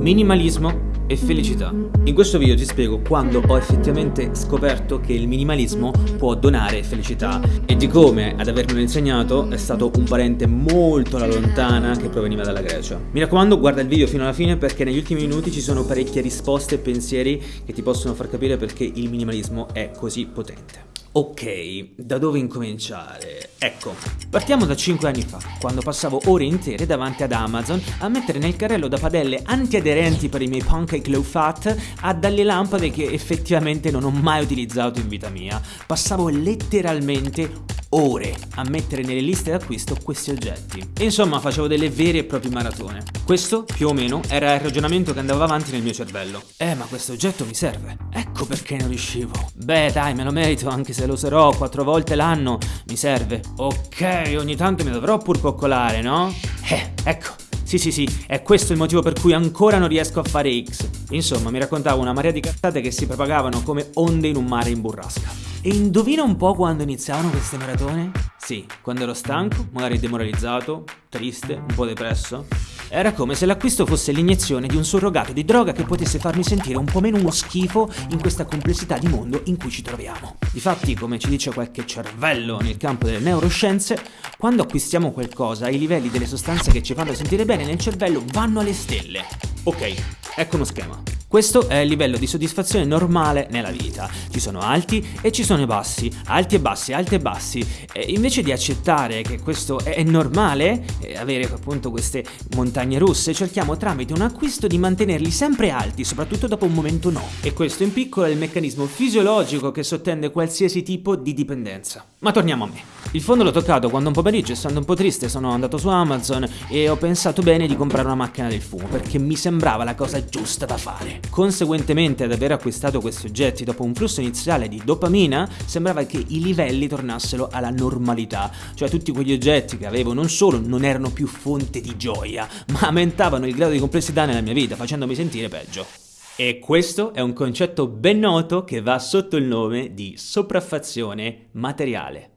minimalismo e felicità. In questo video ti spiego quando ho effettivamente scoperto che il minimalismo può donare felicità e di come ad avermelo insegnato è stato un parente molto alla lontana che proveniva dalla Grecia. Mi raccomando guarda il video fino alla fine perché negli ultimi minuti ci sono parecchie risposte e pensieri che ti possono far capire perché il minimalismo è così potente. Ok, da dove incominciare? Ecco, partiamo da 5 anni fa, quando passavo ore intere davanti ad Amazon a mettere nel carrello da padelle antiaderenti per i miei pancake low fat a dalle lampade che effettivamente non ho mai utilizzato in vita mia. Passavo letteralmente ore a mettere nelle liste d'acquisto questi oggetti. Insomma facevo delle vere e proprie maratone. Questo, più o meno, era il ragionamento che andava avanti nel mio cervello. Eh, ma questo oggetto mi serve. Ecco perché non riuscivo. Beh, dai, me lo merito, anche se lo userò quattro volte l'anno. Mi serve. Ok, ogni tanto mi dovrò pur coccolare, no? Eh, ecco. Sì, sì, sì, è questo il motivo per cui ancora non riesco a fare X. Insomma, mi raccontavo una marea di cazzate che si propagavano come onde in un mare in burrasca. E indovina un po' quando iniziavano queste maratone? Sì, quando ero stanco, magari demoralizzato, triste, un po' depresso. Era come se l'acquisto fosse l'iniezione di un surrogato di droga che potesse farmi sentire un po' meno uno schifo in questa complessità di mondo in cui ci troviamo. Difatti, come ci dice qualche cervello nel campo delle neuroscienze, quando acquistiamo qualcosa, i livelli delle sostanze che ci fanno sentire bene nel cervello vanno alle stelle. Ok, ecco uno schema. Questo è il livello di soddisfazione normale nella vita. Ci sono alti e ci sono bassi, alti e bassi, alti e bassi. E invece di accettare che questo è normale, avere appunto queste montagne russe, cerchiamo tramite un acquisto di mantenerli sempre alti, soprattutto dopo un momento no. E questo in piccolo è il meccanismo fisiologico che sottende qualsiasi tipo di dipendenza. Ma torniamo a me. Il fondo l'ho toccato quando un pomeriggio, essendo un po' triste, sono andato su Amazon e ho pensato bene di comprare una macchina del fumo perché mi sembrava la cosa giusta da fare. Conseguentemente ad aver acquistato questi oggetti dopo un flusso iniziale di dopamina, sembrava che i livelli tornassero alla normalità, cioè tutti quegli oggetti che avevo non solo non erano più fonte di gioia, ma aumentavano il grado di complessità nella mia vita, facendomi sentire peggio. E questo è un concetto ben noto che va sotto il nome di sopraffazione materiale.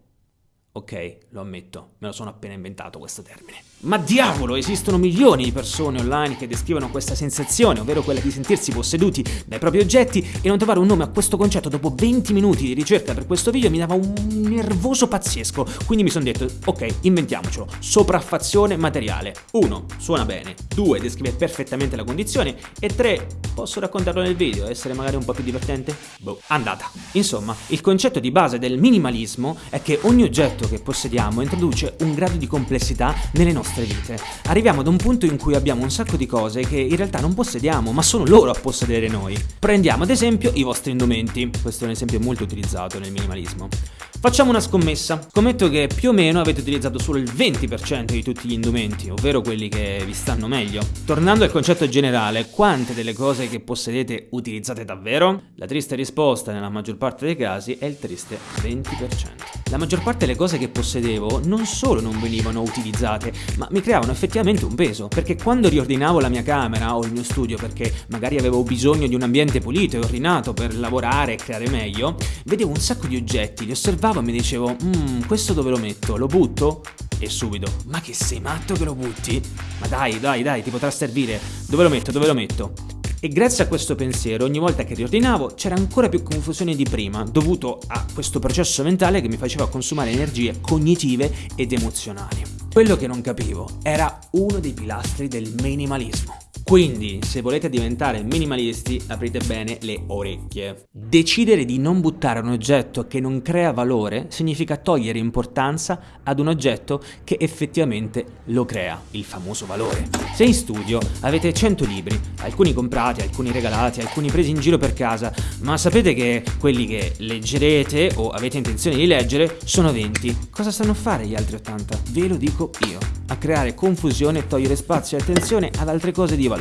Ok, lo ammetto, me lo sono appena inventato questo termine. Ma diavolo, esistono milioni di persone online che descrivono questa sensazione, ovvero quella di sentirsi posseduti dai propri oggetti e non trovare un nome a questo concetto dopo 20 minuti di ricerca per questo video mi dava un nervoso pazzesco. Quindi mi sono detto, ok, inventiamocelo. Sopraffazione materiale. 1. Suona bene. 2. Descrive perfettamente la condizione. E 3. Posso raccontarlo nel video, essere magari un po' più divertente? Boh, andata. Insomma, il concetto di base del minimalismo è che ogni oggetto che possediamo introduce un grado di complessità nelle nostre vite. Arriviamo ad un punto in cui abbiamo un sacco di cose che in realtà non possediamo, ma sono loro a possedere noi. Prendiamo ad esempio i vostri indumenti. Questo è un esempio molto utilizzato nel minimalismo. Facciamo una scommessa. Scommetto che più o meno avete utilizzato solo il 20% di tutti gli indumenti, ovvero quelli che vi stanno meglio. Tornando al concetto generale, quante delle cose che possedete utilizzate davvero? La triste risposta nella maggior parte dei casi è il triste 20%. La maggior parte delle cose che possedevo non solo non venivano utilizzate, ma mi creavano effettivamente un peso, perché quando riordinavo la mia camera o il mio studio perché magari avevo bisogno di un ambiente pulito e ordinato per lavorare e creare meglio, vedevo un sacco di oggetti, li osservavo e mi dicevo, mmm, questo dove lo metto? Lo butto? E subito, ma che sei matto che lo butti? Ma dai, dai, dai, ti potrà servire. Dove lo metto? Dove lo metto? E grazie a questo pensiero, ogni volta che riordinavo c'era ancora più confusione di prima, dovuto a questo processo mentale che mi faceva consumare energie cognitive ed emozionali. Quello che non capivo era uno dei pilastri del minimalismo. Quindi, se volete diventare minimalisti, aprite bene le orecchie. Decidere di non buttare un oggetto che non crea valore significa togliere importanza ad un oggetto che effettivamente lo crea, il famoso valore. Se in studio avete 100 libri, alcuni comprati, alcuni regalati, alcuni presi in giro per casa, ma sapete che quelli che leggerete o avete intenzione di leggere sono 20, cosa stanno a fare gli altri 80? Ve lo dico io. A creare confusione e togliere spazio e attenzione ad altre cose di valore.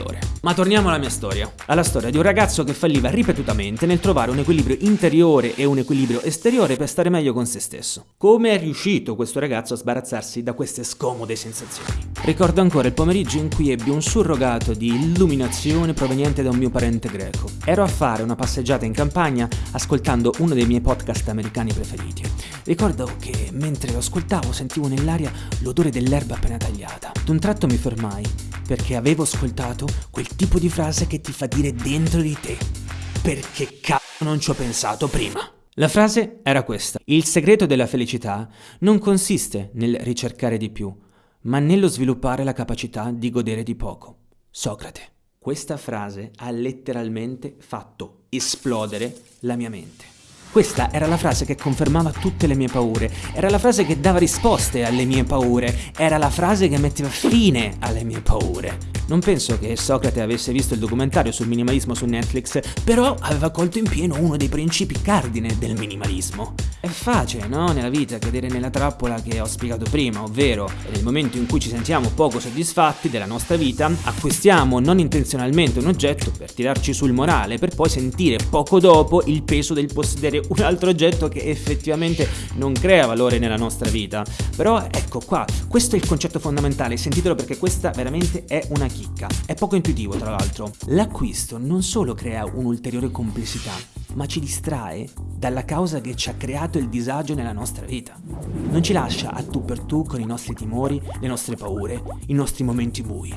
Ma torniamo alla mia storia. Alla storia di un ragazzo che falliva ripetutamente nel trovare un equilibrio interiore e un equilibrio esteriore per stare meglio con se stesso. Come è riuscito questo ragazzo a sbarazzarsi da queste scomode sensazioni? Ricordo ancora il pomeriggio in cui ebbi un surrogato di illuminazione proveniente da un mio parente greco. Ero a fare una passeggiata in campagna ascoltando uno dei miei podcast americani preferiti. Ricordo che mentre lo ascoltavo sentivo nell'aria l'odore dell'erba appena tagliata. D'un tratto mi fermai perché avevo ascoltato quel tipo di frase che ti fa dire dentro di te. Perché cazzo non ci ho pensato prima? La frase era questa. Il segreto della felicità non consiste nel ricercare di più, ma nello sviluppare la capacità di godere di poco. Socrate. Questa frase ha letteralmente fatto esplodere la mia mente. Questa era la frase che confermava tutte le mie paure, era la frase che dava risposte alle mie paure, era la frase che metteva fine alle mie paure. Non penso che Socrate avesse visto il documentario sul minimalismo su Netflix, però aveva colto in pieno uno dei principi cardine del minimalismo. È facile, no? Nella vita cadere nella trappola che ho spiegato prima, ovvero nel momento in cui ci sentiamo poco soddisfatti della nostra vita, acquistiamo non intenzionalmente un oggetto per tirarci sul morale, per poi sentire poco dopo il peso del possedere un altro oggetto che effettivamente non crea valore nella nostra vita. Però ecco qua, questo è il concetto fondamentale, sentitelo perché questa veramente è una chicca. È poco intuitivo tra l'altro. L'acquisto non solo crea un'ulteriore complessità, ma ci distrae dalla causa che ci ha creato il disagio nella nostra vita. Non ci lascia a tu per tu con i nostri timori, le nostre paure, i nostri momenti bui.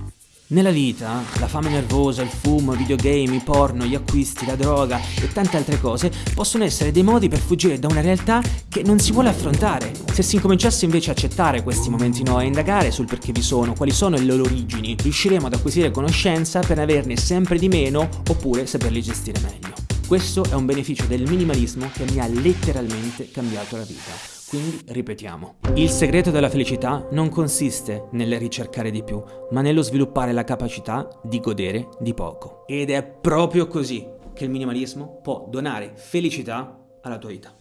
Nella vita, la fame nervosa, il fumo, i videogame, i porno, gli acquisti, la droga e tante altre cose possono essere dei modi per fuggire da una realtà che non si vuole affrontare. Se si incominciasse invece a accettare questi momenti no e indagare sul perché vi sono, quali sono le loro origini, riusciremo ad acquisire conoscenza per averne sempre di meno oppure saperli gestire meglio. Questo è un beneficio del minimalismo che mi ha letteralmente cambiato la vita. Quindi ripetiamo. Il segreto della felicità non consiste nel ricercare di più, ma nello sviluppare la capacità di godere di poco. Ed è proprio così che il minimalismo può donare felicità alla tua vita.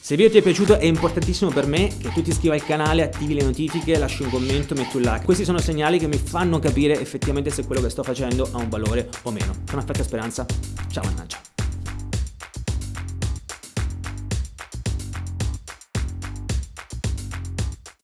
Se il video ti è piaciuto è importantissimo per me che tu ti iscriva al canale, attivi le notifiche, lasci un commento, metti un like. Questi sono segnali che mi fanno capire effettivamente se quello che sto facendo ha un valore o meno. Sono Aspetta Speranza, ciao mannaggia.